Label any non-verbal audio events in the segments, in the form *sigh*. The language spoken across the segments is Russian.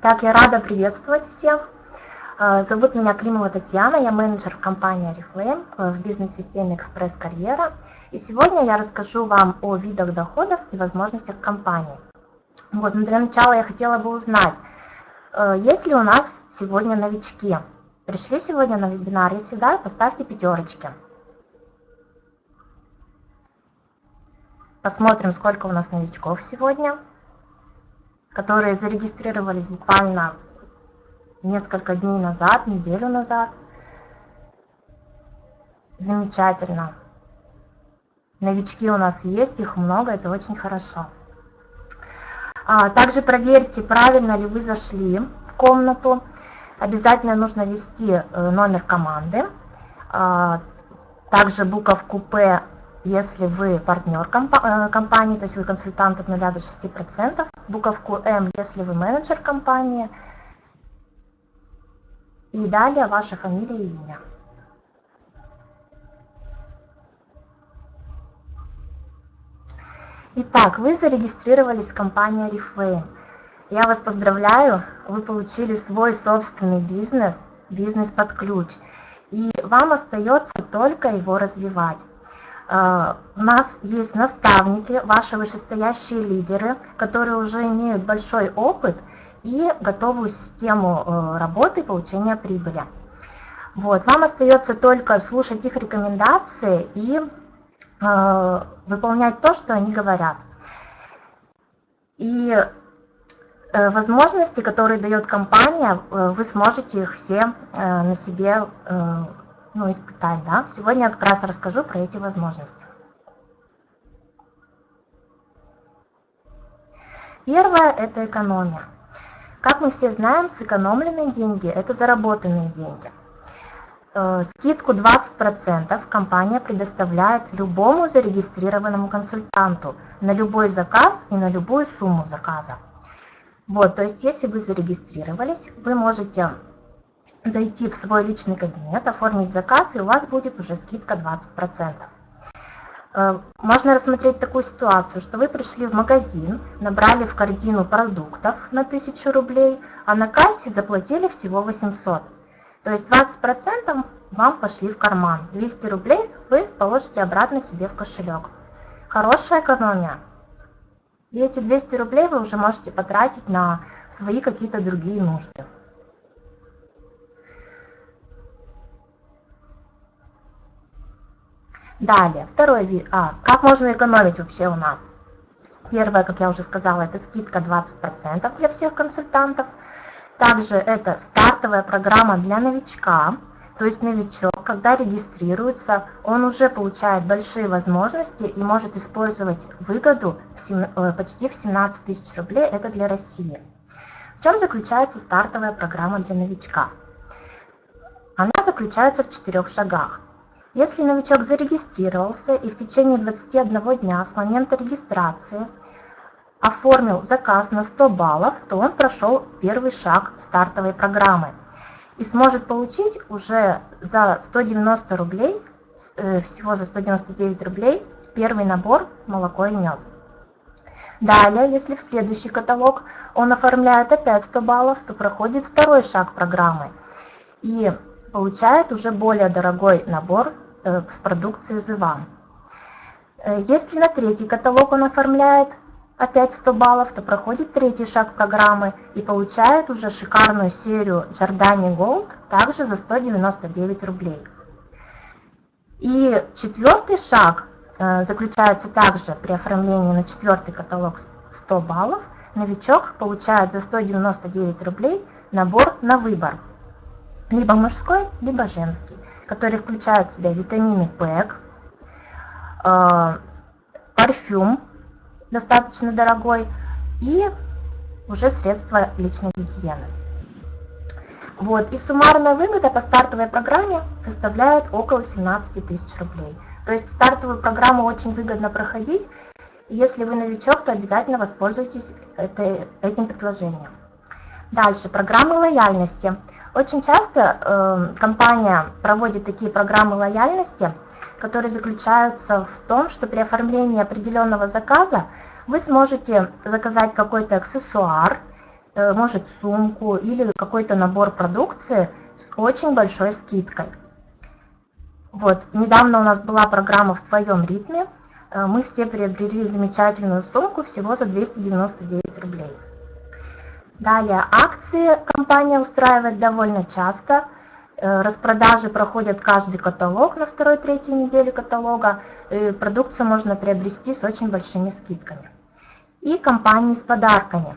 Итак, я рада приветствовать всех. Э, зовут меня Климова Татьяна, я менеджер в компании Oriflame э, в бизнес-системе Экспресс Карьера. И сегодня я расскажу вам о видах доходов и возможностях компании. Вот, но для начала я хотела бы узнать, э, есть ли у нас сегодня новички. Пришли сегодня на вебинар, если да, поставьте пятерочки. Посмотрим, сколько у нас новичков сегодня которые зарегистрировались буквально несколько дней назад, неделю назад. Замечательно. Новички у нас есть, их много, это очень хорошо. А, также проверьте, правильно ли вы зашли в комнату. Обязательно нужно ввести э, номер команды. А, также буковку П если вы партнер э, компании, то есть вы консультант от 0 до 6%, буковку М, если вы менеджер компании, и далее ваша фамилия и имя. Итак, вы зарегистрировались в компании Reflame. Я вас поздравляю, вы получили свой собственный бизнес, бизнес под ключ. И вам остается только его развивать. А, у нас есть наставники, ваши вышестоящие лидеры, которые уже имеют большой опыт и готовую систему э, работы и получения прибыли. Вот. Вам остается только слушать их рекомендации и э, выполнять то, что они говорят. И э, возможности, которые дает компания, э, вы сможете их все э, на себе э, ну, испытать, да. Сегодня я как раз расскажу про эти возможности. Первое – это экономия. Как мы все знаем, сэкономленные деньги – это заработанные деньги. Э, скидку 20% компания предоставляет любому зарегистрированному консультанту на любой заказ и на любую сумму заказа. Вот, то есть если вы зарегистрировались, вы можете зайти в свой личный кабинет, оформить заказ, и у вас будет уже скидка 20%. Э, можно рассмотреть такую ситуацию, что вы пришли в магазин, набрали в корзину продуктов на 1000 рублей, а на кассе заплатили всего 800. То есть 20% вам пошли в карман. 200 рублей вы положите обратно себе в кошелек. Хорошая экономия. И эти 200 рублей вы уже можете потратить на свои какие-то другие нужды. Далее, второй вид. А, как можно экономить вообще у нас? Первое, как я уже сказала, это скидка 20% для всех консультантов. Также это стартовая программа для новичка. То есть новичок, когда регистрируется, он уже получает большие возможности и может использовать выгоду в 7, э, почти в 17 тысяч рублей. Это для России. В чем заключается стартовая программа для новичка? Она заключается в четырех шагах. Если новичок зарегистрировался и в течение 21 дня с момента регистрации оформил заказ на 100 баллов, то он прошел первый шаг стартовой программы и сможет получить уже за 190 рублей, э, всего за 199 рублей, первый набор молоко и мед. Далее, если в следующий каталог он оформляет опять 100 баллов, то проходит второй шаг программы и получает уже более дорогой набор Э, с продукцией The э, Если на третий каталог он оформляет опять 100 баллов, то проходит третий шаг программы и получает уже шикарную серию Giordani Gold, также за 199 рублей. И четвертый шаг э, заключается также при оформлении на четвертый каталог 100 баллов. Новичок получает за 199 рублей набор на выбор. Либо мужской, либо женский который включает в себя витамины ПЭК, э, парфюм достаточно дорогой и уже средства личной гигиены. Вот, и суммарная выгода по стартовой программе составляет около 17 тысяч рублей. То есть стартовую программу очень выгодно проходить. Если вы новичок, то обязательно воспользуйтесь этой, этим предложением. Дальше, программы лояльности. Очень часто э, компания проводит такие программы лояльности, которые заключаются в том, что при оформлении определенного заказа вы сможете заказать какой-то аксессуар, э, может сумку или какой-то набор продукции с очень большой скидкой. Вот, недавно у нас была программа «В твоем ритме». Э, мы все приобрели замечательную сумку всего за 299 рублей. Далее, акции компания устраивает довольно часто. Э, распродажи проходят каждый каталог на второй-третьей неделе каталога. И продукцию можно приобрести с очень большими скидками. И компании с подарками.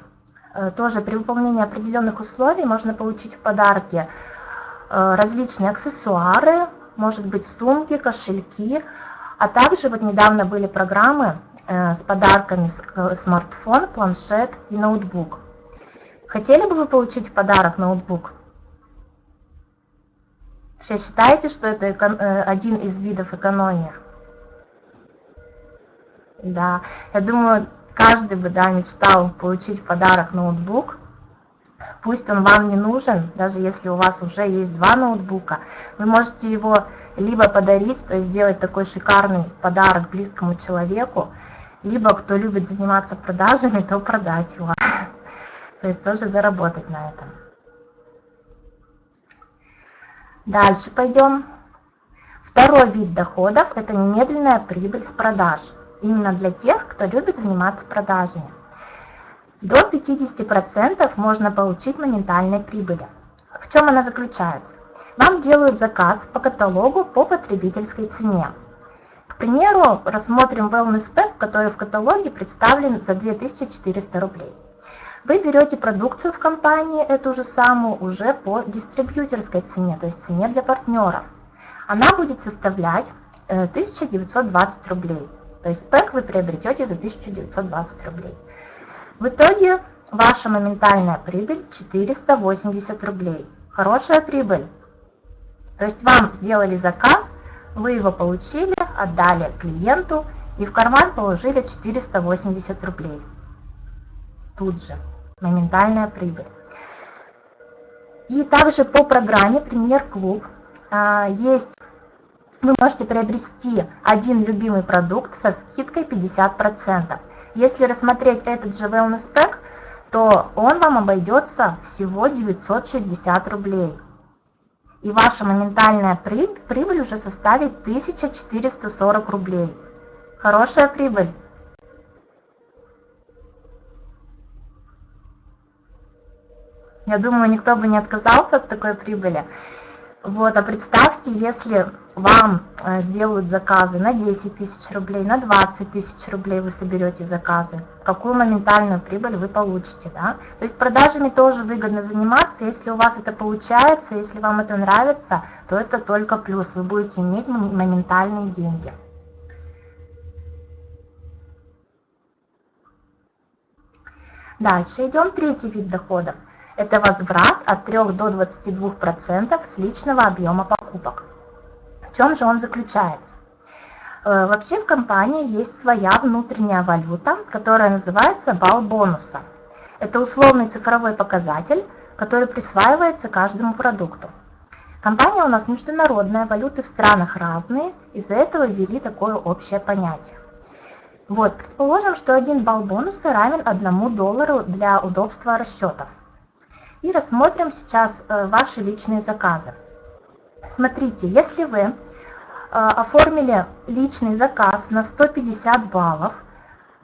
Э, тоже при выполнении определенных условий можно получить в подарки различные аксессуары, может быть сумки, кошельки, а также вот недавно были программы э, с подарками э, смартфон, планшет и ноутбук. Хотели бы вы получить в подарок ноутбук? Все считаете, что это э, один из видов экономии? Да, я думаю, каждый бы да, мечтал получить в подарок ноутбук, Пусть он вам не нужен, даже если у вас уже есть два ноутбука, вы можете его либо подарить, то есть сделать такой шикарный подарок близкому человеку, либо кто любит заниматься продажами, *laughs* то продать его. То есть тоже заработать на этом. Дальше пойдем. Второй вид доходов – это немедленная прибыль с продаж. Именно для тех, кто любит заниматься продажами. До 50% можно получить моментальной прибыли. В чем она заключается? Вам делают заказ по каталогу по потребительской цене. К примеру, рассмотрим Wellness Pack, который в каталоге представлен за 2400 рублей. Вы берете продукцию в компании, эту же самую, уже по дистрибьюторской цене, то есть цене для партнеров. Она будет составлять 1920 э, рублей. То есть пэк вы приобретете за 1920 рублей. В итоге ваша моментальная прибыль 480 рублей. Хорошая прибыль. То есть вам сделали заказ, вы его получили, отдали клиенту и в карман положили 480 рублей. Тут же. Моментальная прибыль. И также по программе «Премьер Клуб» а, есть вы можете приобрести один любимый продукт со скидкой 50%. Если рассмотреть этот же Wellness Pack, то он вам обойдется всего 960 рублей. И ваша моментальная прибыль уже составит 1440 рублей. Хорошая прибыль. Я думаю, никто бы не отказался от такой прибыли. Вот, а представьте, если вам э, сделают заказы на 10 тысяч рублей, на 20 тысяч рублей вы соберете заказы, какую моментальную прибыль вы получите, да? То есть продажами тоже выгодно заниматься, если у вас это получается, если вам это нравится, то это только плюс, вы будете иметь моментальные деньги. Дальше идем третий вид доходов – это возврат от 3 до 22% с личного объема покупок. В чем же он заключается? Э, вообще в компании есть своя внутренняя валюта, которая называется балл бонуса. Это условный цифровой показатель, который присваивается каждому продукту. Компания у нас международная, валюты в странах разные, из-за этого ввели такое общее понятие. Вот, предположим, что один балл бонуса равен 1 доллару для удобства расчетов. И рассмотрим сейчас э, ваши личные заказы. Смотрите, если вы э, оформили личный заказ на 150 баллов,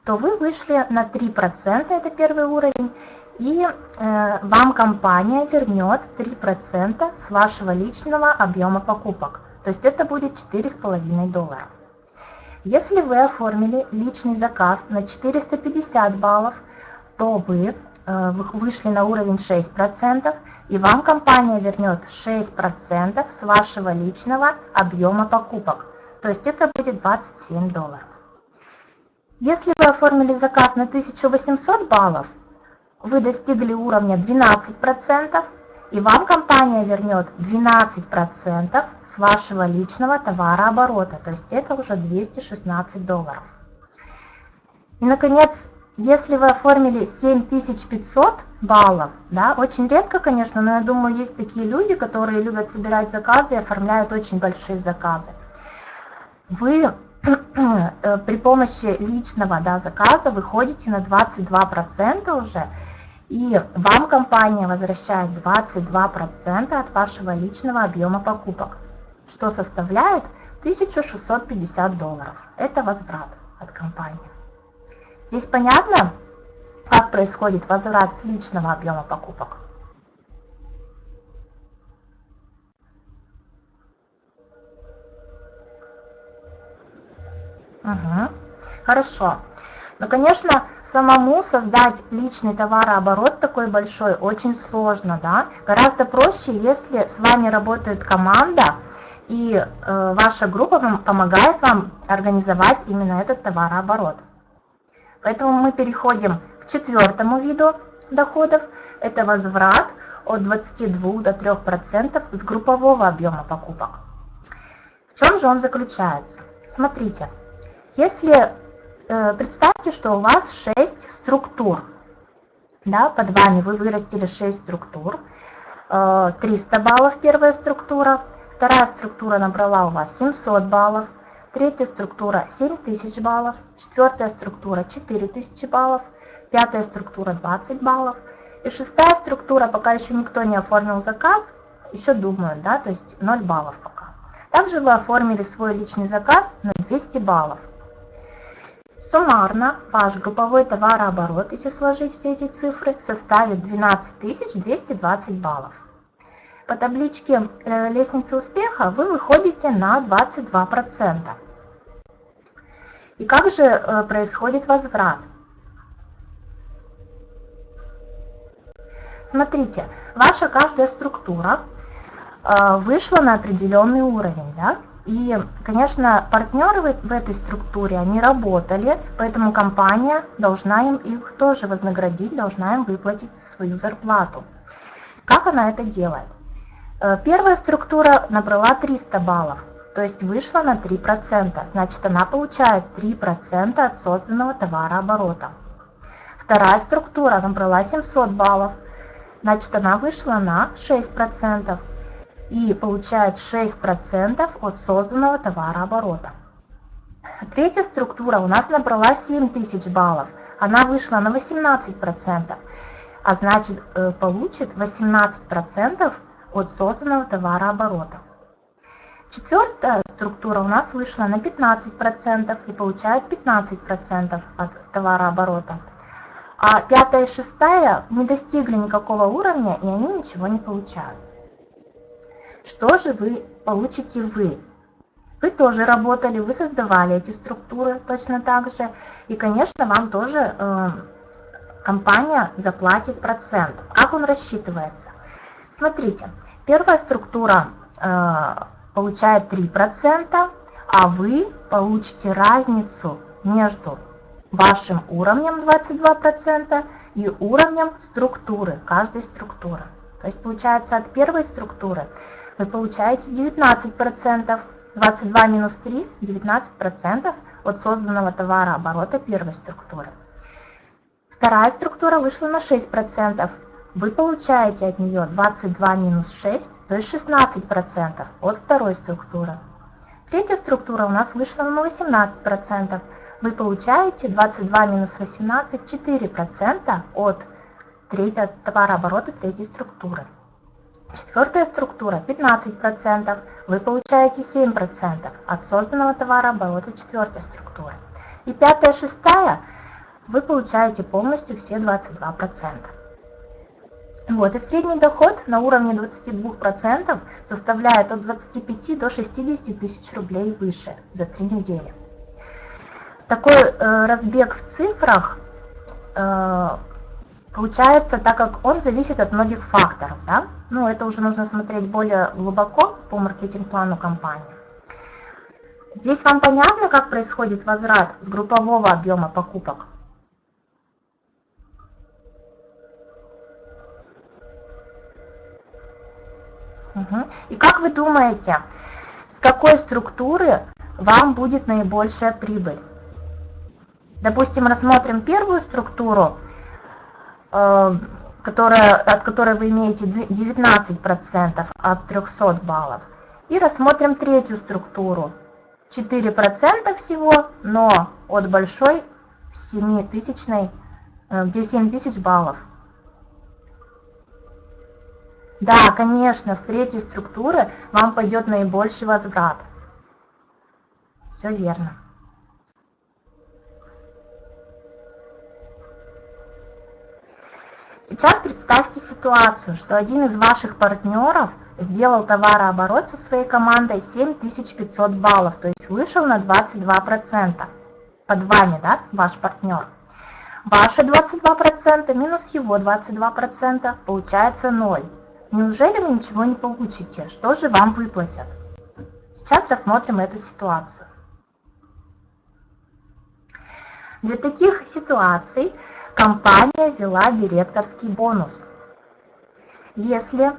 то вы вышли на 3%, это первый уровень, и э, вам компания вернет 3% с вашего личного объема покупок. То есть это будет 4,5 доллара. Если вы оформили личный заказ на 450 баллов, то вы вышли на уровень 6%, и вам компания вернет 6% с вашего личного объема покупок. То есть это будет 27 долларов. Если вы оформили заказ на 1800 баллов, вы достигли уровня 12%, и вам компания вернет 12% с вашего личного товарооборота. То есть это уже 216 долларов. И, наконец, если вы оформили 7500 баллов, да, очень редко, конечно, но я думаю, есть такие люди, которые любят собирать заказы и оформляют очень большие заказы. Вы *clears throat* э, при помощи личного да, заказа выходите на 22% уже, И вам компания возвращает 22% от вашего личного объема покупок, что составляет 1650 долларов. Это возврат от компании. Здесь понятно, как происходит возврат с личного объема покупок? Угу. Хорошо. Но, конечно, самому создать личный товарооборот такой большой очень сложно, да. Гораздо проще, если с вами работает команда, и э, ваша группа помогает вам организовать именно этот товарооборот. Поэтому мы переходим к четвертому виду доходов. Это возврат от 22 до 3% с группового объема покупок. В чем же он заключается? Смотрите, если э, представьте, что у вас 6 структур, да, под вами вы вырастили 6 структур, э, 300 баллов первая структура, вторая структура набрала у вас 700 баллов, третья структура 7000 баллов, четвертая структура 4000 баллов, пятая структура 20 баллов, и шестая структура, пока еще никто не оформил заказ, еще думают, да, то есть 0 баллов пока. Также вы оформили свой личный заказ на 200 баллов. Суммарно ваш групповой товарооборот, если сложить все эти цифры, составит 12 220 баллов. По табличке э, лестницы успеха вы выходите на 22%. И как же э, происходит возврат? Смотрите, ваша каждая структура э, вышла на определенный уровень, да? И, конечно, партнеры в этой структуре, они работали, поэтому компания должна им их тоже вознаградить, должна им выплатить свою зарплату. Как она это делает? Э, первая структура набрала 300 баллов, то есть вышла на 3%, значит она получает 3% от созданного товарооборота. Вторая структура набрала 700 баллов, значит она вышла на 6% и получает 6% от созданного товарооборота. Третья структура у нас набрала 7000 баллов, она вышла на 18%, а значит э, получит 18% от созданного товарооборота. Четвертая структура у нас вышла на 15% и получает 15% от товарооборота. А пятая и шестая не достигли никакого уровня, и они ничего не получают. Что же вы получите вы? Вы тоже работали, вы создавали эти структуры точно так же. И, конечно, вам тоже э, компания заплатит процент. Как он рассчитывается? Смотрите, первая структура э, получает 3%, а вы получите разницу между вашим уровнем 22% и уровнем структуры, каждой структуры. То есть получается от первой структуры вы получаете 19%, 22 минус 3, 19% от созданного товарооборота первой структуры. Вторая структура вышла на 6%, вы получаете от нее 22 минус 6, то есть 16% от второй структуры. Третья структура у нас вышла на 18%. Вы получаете 22 минус 18, 4% от третьего товарооборота третьей структуры. Четвертая структура 15%. Вы получаете 7% от созданного товарооборота четвертой структуры. И пятая, шестая вы получаете полностью все 22%. Вот, и средний доход на уровне 22% составляет от 25 до 60 тысяч рублей выше за три недели. Такой э, разбег в цифрах э, получается, так как он зависит от многих факторов. Да? Ну, это уже нужно смотреть более глубоко по маркетинг-плану компании. Здесь вам понятно, как происходит возврат с группового объема покупок? Угу. И как вы думаете, с какой структуры вам будет наибольшая прибыль? Допустим, рассмотрим первую структуру, э, которая, от которой вы имеете 19% от 300 баллов. И рассмотрим третью структуру. 4% всего, но от большой 7000, э, где 7000 баллов. Да, конечно, с третьей структуры вам пойдет наибольший возврат. Все верно. Сейчас представьте ситуацию, что один из ваших партнеров сделал товарооборот со своей командой 7500 баллов, то есть вышел на 22%. Под вами, да, ваш партнер. Ваши 22% минус его 22% получается 0. Неужели вы ничего не получите? Что же вам выплатят? Сейчас рассмотрим эту ситуацию. Для таких ситуаций компания ввела директорский бонус. Если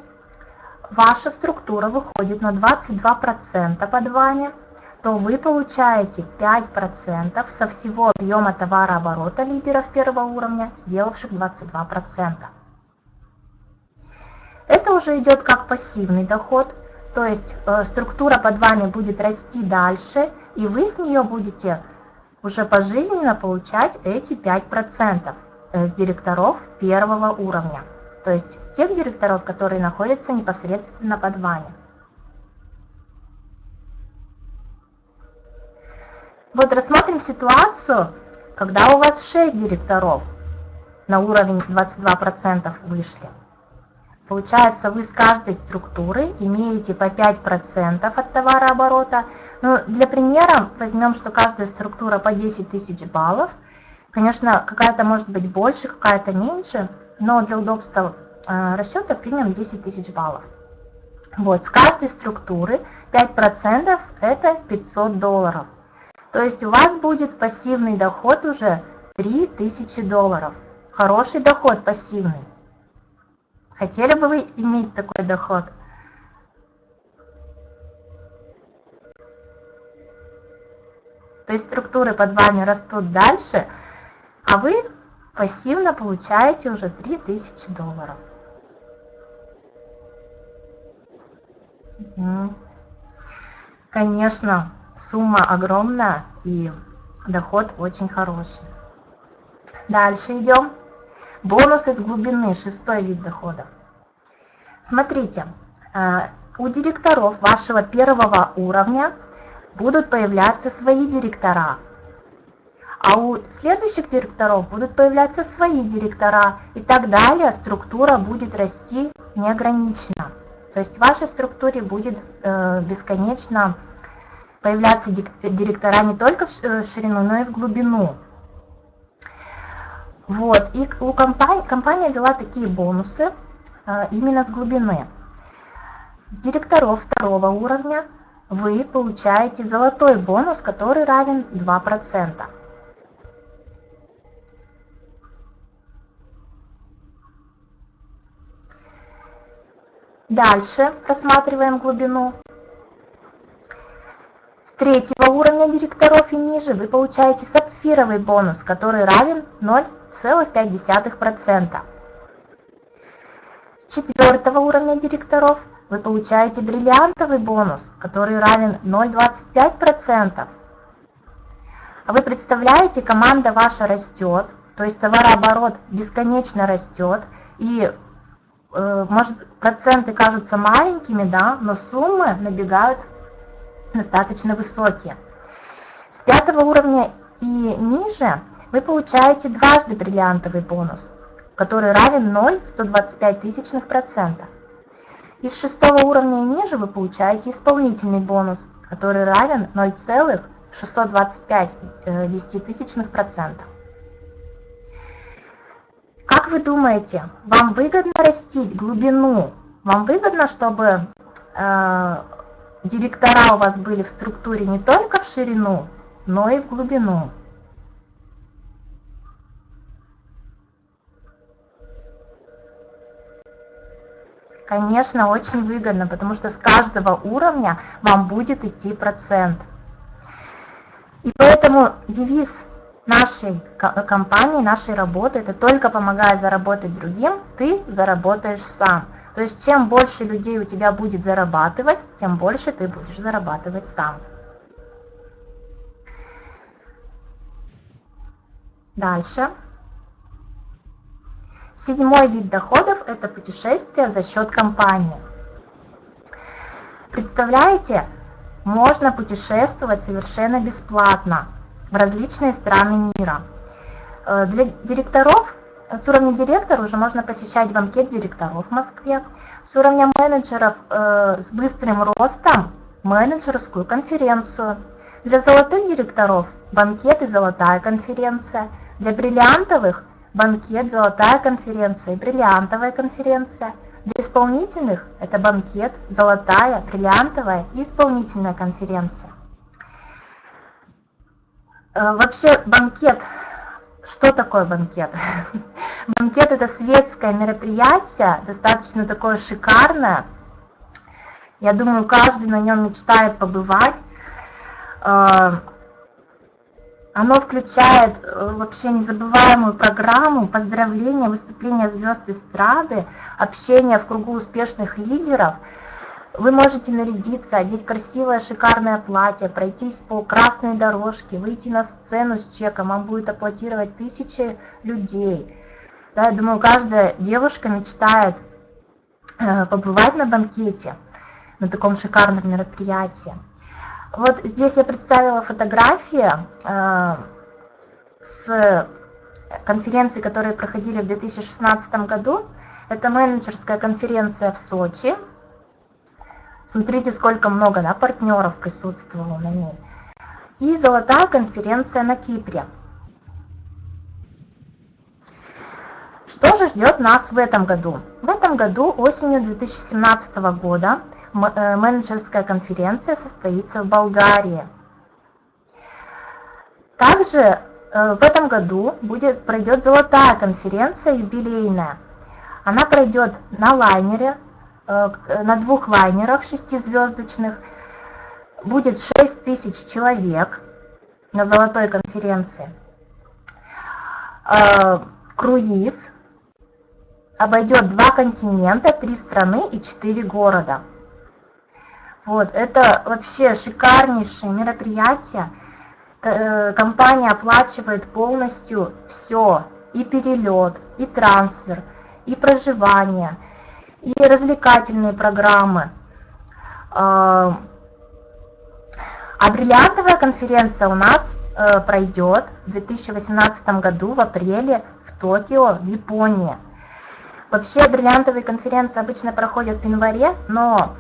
ваша структура выходит на 22% под вами, то вы получаете 5% со всего объема товарооборота лидеров первого уровня, сделавших 22%. Это уже идет как пассивный доход, то есть э, структура под вами будет расти дальше, и вы с нее будете уже пожизненно получать эти 5%. Э, с директоров первого уровня, то есть тех директоров, которые находятся непосредственно под вами. Вот рассмотрим ситуацию, когда у вас 6 директоров на уровень 22% вышли. Получается, вы с каждой структуры имеете по 5% от товарооборота. Ну, для примера возьмем, что каждая структура по 10 тысяч баллов – Конечно, какая-то может быть больше, какая-то меньше, но для удобства э, расчета примем 10 тысяч баллов. Вот, с каждой структуры 5% это 500 долларов. То есть у вас будет пассивный доход уже 3000 долларов. Хороший доход пассивный. Хотели бы вы иметь такой доход? То есть структуры под вами растут дальше – а вы пассивно получаете уже 3000 долларов. Конечно, сумма огромная и доход очень хороший. Дальше идем. Бонусы с глубины, шестой вид дохода. Смотрите, э, у директоров вашего первого уровня будут появляться свои директора, а у следующих директоров будут появляться свои директора, и так далее структура будет расти неограниченно. То есть в вашей структуре будет э, бесконечно появляться директора не только в э, ширину, но и в глубину. Вот, и у компании, компания ввела такие бонусы э, именно с глубины. С директоров второго уровня вы получаете золотой бонус, который равен 2%. Дальше рассматриваем глубину. Третьего уровня директоров и ниже вы получаете сапфировый бонус, который равен 0,5%. С четвертого уровня директоров вы получаете бриллиантовый бонус, который равен 0,25%. А вы представляете, команда ваша растет, то есть товарооборот бесконечно растет, и Э, может, проценты кажутся маленькими, да, но суммы набегают достаточно высокие. С пятого уровня и ниже вы получаете дважды бриллиантовый бонус, который равен 0,125 тысячных процента. Из шестого уровня и ниже вы получаете исполнительный бонус, который равен 0,625 э, процента. Как вы думаете, вам выгодно растить глубину? Вам выгодно, чтобы э, директора у вас были в структуре не только в ширину, но и в глубину? Конечно, очень выгодно, потому что с каждого уровня вам будет идти процент. И поэтому девиз нашей компании, нашей работы, это только помогая заработать другим, ты заработаешь сам. То есть чем больше людей у тебя будет зарабатывать, тем больше ты будешь зарабатывать сам. Дальше. Седьмой вид доходов – это путешествия за счет компании. Представляете, можно путешествовать совершенно бесплатно в различные страны мира. Э, для директоров с уровня директора уже можно посещать банкет директоров в Москве. С уровня менеджеров э, с быстрым ростом менеджерскую конференцию. Для золотых директоров банкет и золотая конференция. Для бриллиантовых банкет, золотая конференция и бриллиантовая конференция. Для исполнительных это банкет, золотая, бриллиантовая и исполнительная конференция. Э, вообще банкет что такое банкет? *laughs* Банкет это светское мероприятие, достаточно такое шикарное. Я думаю, каждый на нем мечтает побывать. А, оно включает э, вообще незабываемую программу, поздравления, выступления звезд эстрады, общение в кругу успешных лидеров – вы можете нарядиться, одеть красивое шикарное платье, пройтись по красной дорожке, выйти на сцену с чеком, вам будет аплодировать тысячи людей. Да, я думаю, каждая девушка мечтает э, побывать на банкете, на таком шикарном мероприятии. Вот здесь я представила фотографии э, с конференции, которые проходили в 2016 году. Это менеджерская конференция в Сочи, Смотрите, сколько много да, партнеров присутствовало на ней. И золотая конференция на Кипре. Что же ждет нас в этом году? В этом году, осенью 2017 года, э, менеджерская конференция состоится в Болгарии. Также э, в этом году будет, пройдет золотая конференция юбилейная. Она пройдет на лайнере на двух лайнерах шестизвездочных. Будет 6 тысяч человек на золотой конференции. Э, круиз обойдет два континента, три страны и четыре города. Вот, это вообще шикарнейшее мероприятие. Э, компания оплачивает полностью все, и перелет, и трансфер, и проживание – и развлекательные программы. А, а бриллиантовая конференция у нас э, пройдет в 2018 году в апреле в Токио, в Японии. Вообще бриллиантовые конференции обычно проходят в январе, но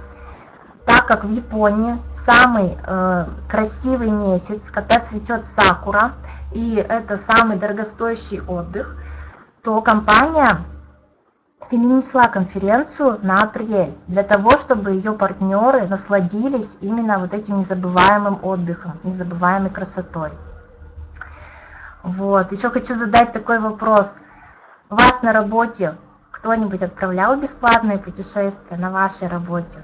так как в Японии самый э, красивый месяц, когда цветет сакура, и это самый дорогостоящий отдых, то компания перенесла конференцию на апрель, для того, чтобы ее партнеры насладились именно вот этим незабываемым отдыхом, незабываемой красотой. Вот, еще хочу задать такой вопрос. Вас на работе кто-нибудь отправлял бесплатные путешествия на вашей работе?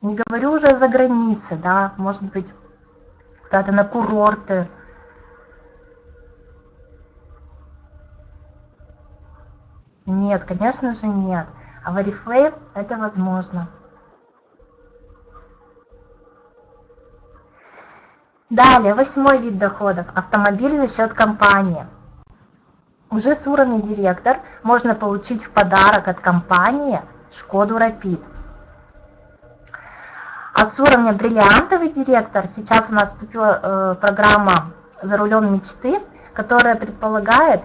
Не говорю уже за границей, да, может быть, куда-то на курорты, Нет, конечно же нет. А в Oriflame это возможно. Далее, восьмой вид доходов. Автомобиль за счет компании. Уже с уровня директор можно получить в подарок от компании Шкоду Rapid. А с уровня бриллиантовый директор, сейчас у нас вступила э, программа «За рулем мечты», которая предполагает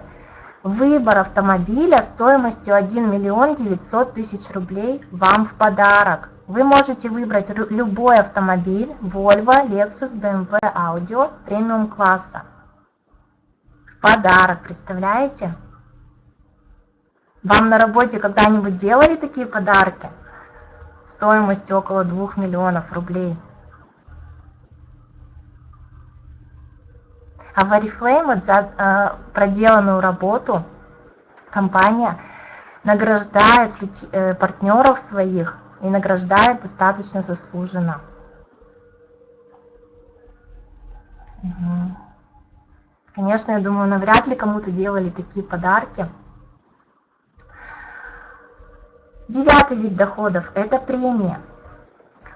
Выбор автомобиля стоимостью 1 миллион 900 тысяч рублей вам в подарок. Вы можете выбрать любой автомобиль Volvo, Lexus, BMW, Audio премиум класса. В подарок, представляете? Вам на работе когда-нибудь делали такие подарки? Стоимостью около 2 миллионов рублей. А в Oriflame за э, проделанную работу компания награждает э, партнеров своих и награждает достаточно заслуженно. Угу. Конечно, я думаю, навряд ли кому-то делали такие подарки. Девятый вид доходов – это премия.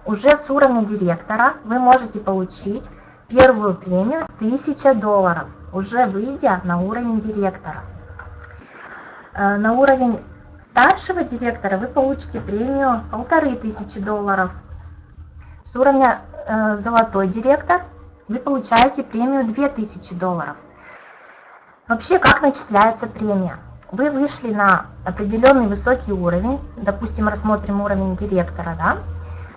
Уже с уровня директора вы можете получить Первую премию 1000 долларов. уже выйдя на уровень директора. Э, на уровень старшего директора вы получите премию полторы тысячи долларов. С уровня э, золотой директор вы получаете премию 2000 долларов. Вообще, как начисляется премия? Вы вышли на определенный высокий уровень, допустим, рассмотрим уровень директора, да?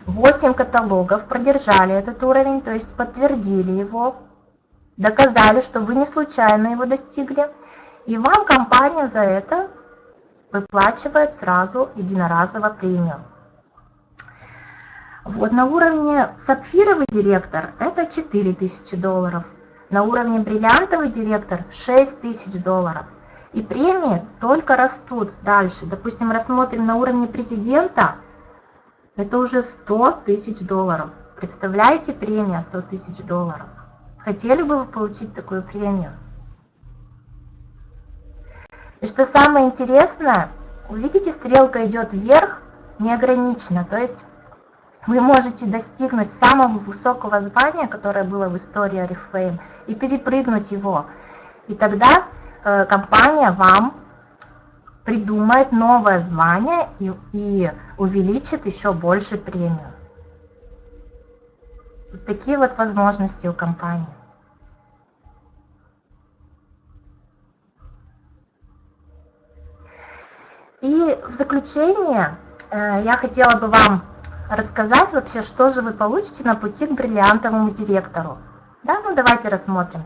8 каталогов продержали этот уровень, то есть подтвердили его, доказали, что вы не случайно его достигли, и вам компания за это выплачивает сразу единоразово премию. Вот на уровне сапфировый директор это 4000 долларов, на уровне бриллиантовый директор 6000 долларов. И премии только растут дальше. Допустим, рассмотрим на уровне президента, это уже 100 тысяч долларов. Представляете, премия 100 тысяч долларов? Хотели бы вы получить такую премию? И что самое интересное, увидите, стрелка идет вверх неограниченно, то есть вы можете достигнуть самого высокого звания, которое было в истории Oriflame, и перепрыгнуть его. И тогда э, компания вам придумает новое звание и, и увеличит еще больше премию. Вот такие вот возможности у компании. И в заключение э, я хотела бы вам рассказать вообще, что же вы получите на пути к бриллиантовому директору. Да, ну давайте рассмотрим.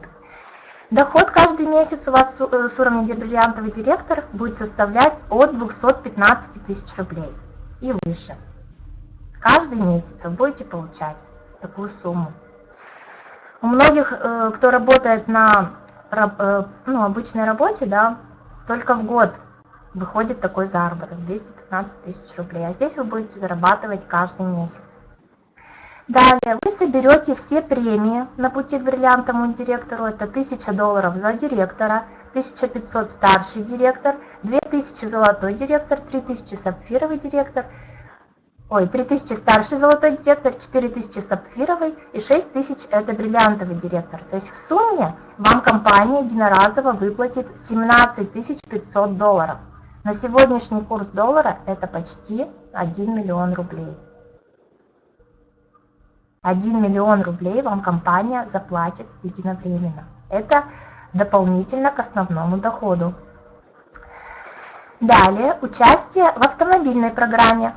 Доход каждый месяц у вас э, с уровня бриллиантовый директор будет составлять от 215 тысяч рублей и выше. Каждый месяц вы будете получать такую сумму. У многих, э, кто работает на ну, обычной работе, да, только в год выходит такой заработок 215 тысяч рублей, а здесь вы будете зарабатывать каждый месяц. Далее вы соберете все премии на пути к бриллиантовому директору, это 1000 долларов за директора, 1500 старший директор, 2000 золотой директор, 3000 сапфировый директор, ой, 3000 старший золотой директор, 4000 сапфировый и 6000 это бриллиантовый директор. То есть в сумме вам компания единоразово выплатит 17 500 долларов. На сегодняшний курс доллара это почти 1 миллион рублей. 1 миллион рублей вам компания заплатит единовременно. Это дополнительно к основному доходу. Далее, участие в автомобильной программе,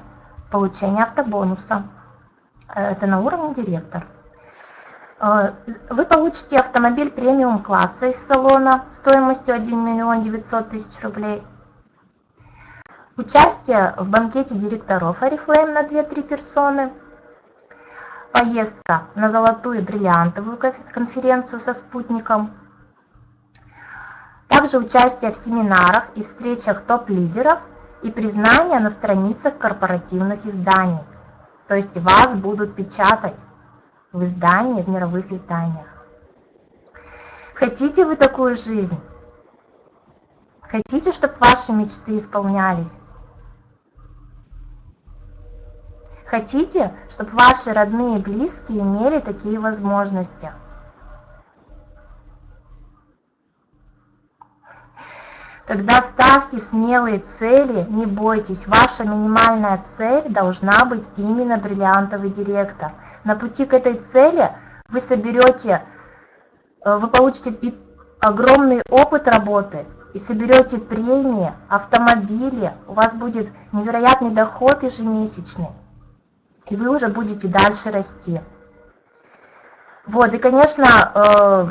получение автобонуса. Это на уровне директор. Э, вы получите автомобиль премиум класса из салона стоимостью 1 миллион 900 тысяч рублей – Участие в банкете директоров Oriflame на 2-3 персоны. Поездка на золотую бриллиантовую конференцию со спутником. Также участие в семинарах и встречах топ-лидеров и признание на страницах корпоративных изданий. То есть вас будут печатать в издании, в мировых изданиях. Хотите вы такую жизнь? Хотите, чтобы ваши мечты исполнялись? Хотите, чтобы ваши родные и близкие имели такие возможности? Тогда ставьте смелые цели, не бойтесь, ваша минимальная цель должна быть именно бриллиантовый директор. На пути к этой цели вы соберете, э, вы получите огромный опыт работы и соберете премии, автомобили, у вас будет невероятный доход ежемесячный и вы уже будете дальше расти. Вот, и, конечно, э,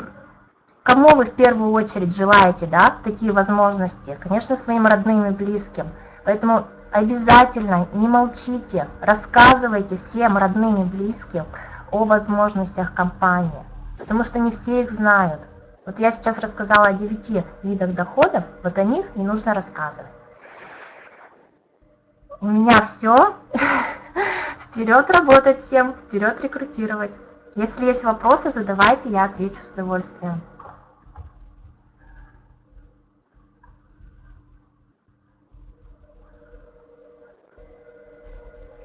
кому вы в первую очередь желаете, да, такие возможности? Конечно, своим родным и близким. Поэтому обязательно не молчите, рассказывайте всем родным и близким о возможностях компании, потому что не все их знают. Вот я сейчас рассказала о 9 видах доходов, вот о них не нужно рассказывать. У меня все. Вперед работать всем, вперед рекрутировать. Если есть вопросы, задавайте, я отвечу с удовольствием.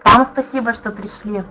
Вам спасибо, что пришли.